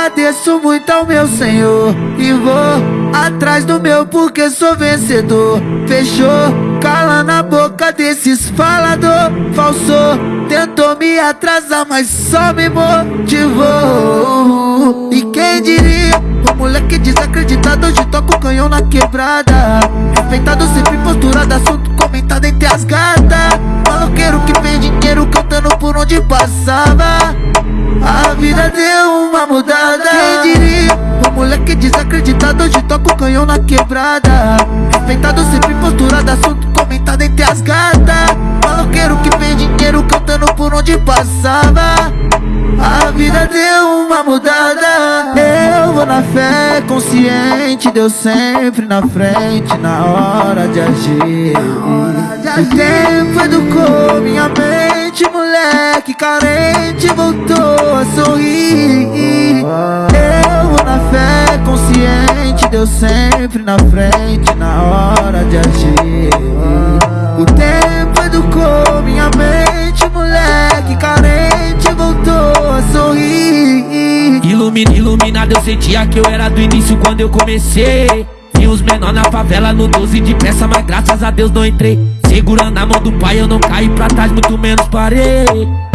agradeço muito ao meu Senhor E vou atrás do meu porque sou vencedor. Fechou? Cala na boca desses falador. Falsou, tentou me atrasar mas só me motivou. E quem diria, o moleque desacreditado hoje toca o canhão na quebrada. Respeitado sempre posturado, assunto comentado entre as gatas. Maloqueiro uma mudada. Quem diria, o moleque desacreditado hoje toca o canhão na quebrada. Respeitado sempre posturado, assunto comentado entre as gatas. Maloqueiro que fez dinheiro cantando por onde passava. A vida deu uma mudada. Eu vou na fé consciente Deus sempre na frente na hora de agir. O tempo educou minha mente Moleque carente voltou a sorrir Eu vou na fé consciente Deus sempre na frente na hora de agir o tempo educou minha mente, moleque carente voltou a sorrir. Ilumina, iluminado, eu sentia que eu era do início quando eu comecei. Vi os menor na favela no 12 de peça, mas graças a Deus não entrei. Segurando a mão do pai, eu não caí pra trás, muito menos parei.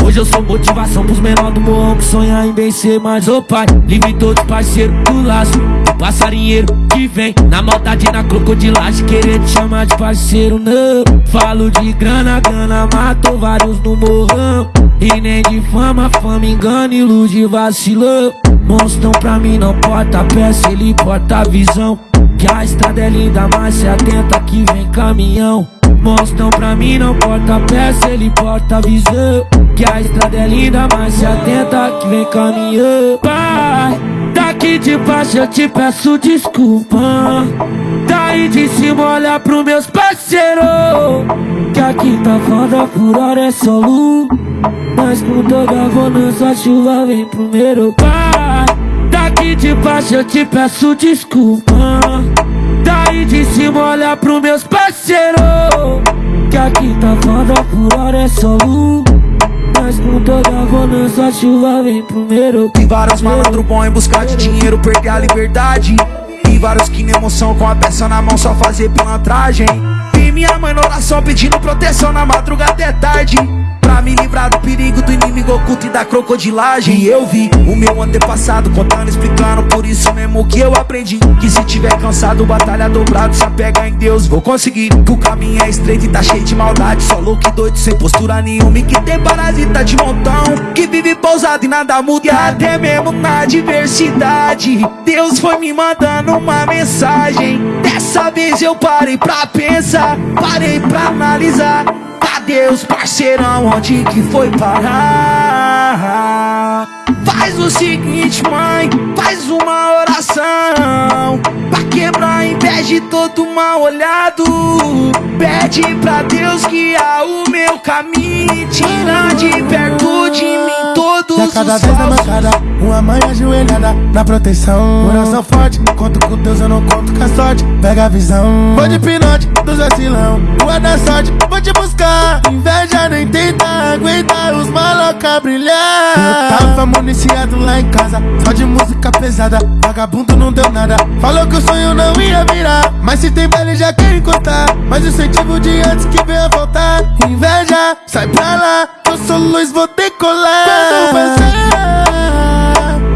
Hoje eu sou motivação pros menores do morro que sonham em vencer Mas ô pai, livre todos parceiros do laço. O passarinheiro que vem na maldade, na crocodilagem Querer te chamar de parceiro, não. Falo de grana, grana, matou vários no morrão. E nem de fama, fama engana, ilude vacilão. Monstrão pra mim não porta peça, ele porta visão. Que a estrada é linda, mas se atenta que vem caminhão Monstrão pra mim não porta peça, ele porta visão. Que a estrada é linda, mas se atenta que vem caminhão Pai, daqui de baixo eu te peço desculpa. Daí de cima olha pros meus parceiros. Que aqui tá foda por hora é só luz. Mas com toda bonança a chuva vem primeiro. Pai, daqui de baixo eu te peço desculpa Daí de cima olha pros meus parceiros. Que aqui tá foda por hora é só luz Mas com toda bonança a chuva vem primeiro. E vários malandro bom em buscar de dinheiro perder a liberdade. E vários que nem emoção com a peça na mão só fazer pilantragem. Vi minha mãe na oração pedindo proteção na madrugada é tarde. Pra me livrar do perigo do inimigo oculto e da crocodilagem. E eu vi o meu antepassado contando, explicando. Por isso mesmo que eu aprendi Que se tiver cansado, batalha dobrado Se apega em Deus, vou conseguir Que o caminho é estreito e tá cheio de maldade. Só louco e doido, sem postura nenhuma. E que tem parasita de montão Que vive pousado e nada muda. E até mesmo na diversidade Deus foi me mandando uma mensagem. Dessa vez eu parei pra pensar Parei pra analisar Deus, parceirão, onde que foi parar? Faz o seguinte, mãe, faz uma oração Pra quebrar a inveja de todo mal olhado Pede pra Deus guiar o meu caminho Tira de perto de mim todos a cada os vez na mancada, uma mãe ajoelhada na proteção. Coração forte, conto com Deus, eu não conto com a sorte. Pega a visão, vou de pinote, dos vacilão. Rua da sorte, vou te buscar. Inveja nem tenta aguentar os maloca brilhar. Eu tava municiado lá em casa, só de música pesada. Vagabundo não deu nada, falou que o sonho não ia virar. Mas se tem baile já quer encostar Mas o incentivo de antes que venha voltar Inveja, sai pra lá, eu sou luz, vou decolar Quando passar,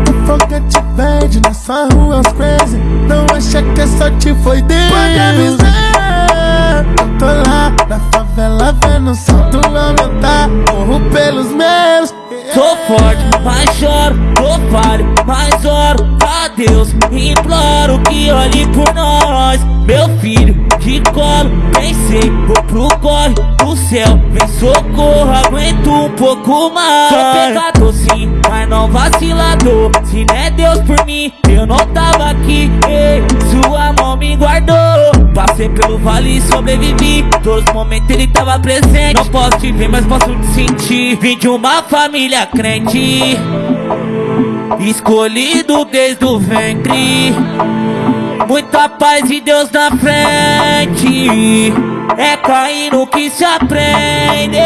o foguete verde na sua rua, os crazy. Não acha que a sorte foi Deus. Pode avisar, eu tô lá na favela vendo o sol do aumentar Morro pelos meus Sou forte, mas choro, tô falho, mas oro. A Deus Imploro que olhe por nós. Meu filho, de colo, pensei Vou pro corre. Do céu Vem socorro, aguento um pouco mais. Sou pecador sim, mas não vacilador. Se não é Deus por mim, eu não tava aqui. Ei, Sua mão me guardou Passei pelo vale e sobrevivi. Todos os momentos ele tava presente. Não posso te ver, mas posso te sentir. Vim de uma família crente. Escolhido desde o ventre. Muita paz e Deus na frente. É caindo que se aprende.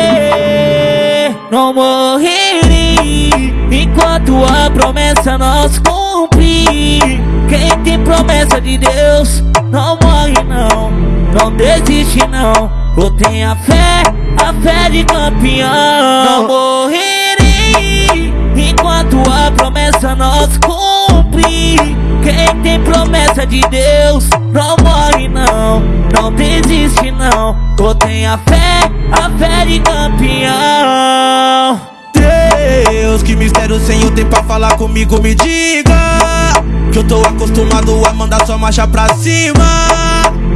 Não morrerei Enquanto a promessa não se cumpre Quem tem promessa de Deus não morre não, não desiste não. Eu tenho a fé, a fé de campeão. Não morrerei enquanto a promessa nós cumprir. Quem tem promessa de Deus não morre não, não desiste não. Eu tenho a fé, a fé de campeão. Deus, que mistério sem eu ter pra falar comigo, me diga Que eu tô acostumado a mandar sua marcha pra cima.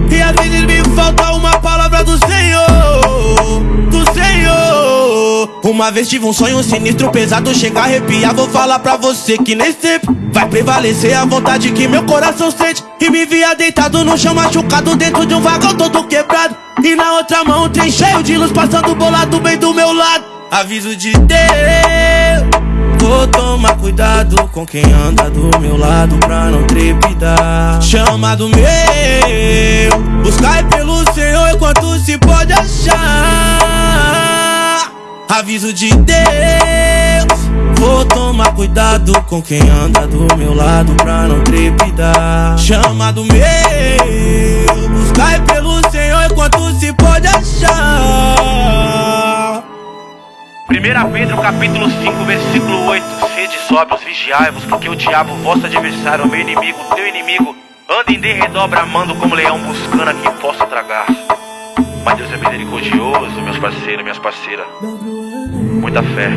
E às vezes me falta uma palavra do Senhor Do Senhor. Uma vez tive um sonho sinistro, pesado, chega a arrepiar. Vou falar pra você que nem sempre vai prevalecer a vontade que meu coração sente. E me via deitado no chão machucado dentro de um vagão todo quebrado. E na outra mão um trem cheio de luz passando bolado bem do meu lado. Aviso de Deus Vou tomar cuidado com quem anda do meu lado Chamado meu. Buscar pelo Senhor enquanto se pode achar. Aviso de Deus. Vou tomar cuidado com quem anda do meu lado pra não trepidar. Chamado meu. Buscar pelo Senhor enquanto se pode achar. 1 Pedro capítulo 5, versículo 8 Sede sóbrios, vigiai-vos, porque o diabo, vosso adversário, o meu inimigo, teu inimigo, anda em derredor bramando como leão buscando a quem possa tragar. Mas Deus é misericordioso, meus parceiros, minhas parceiras. Muita fé.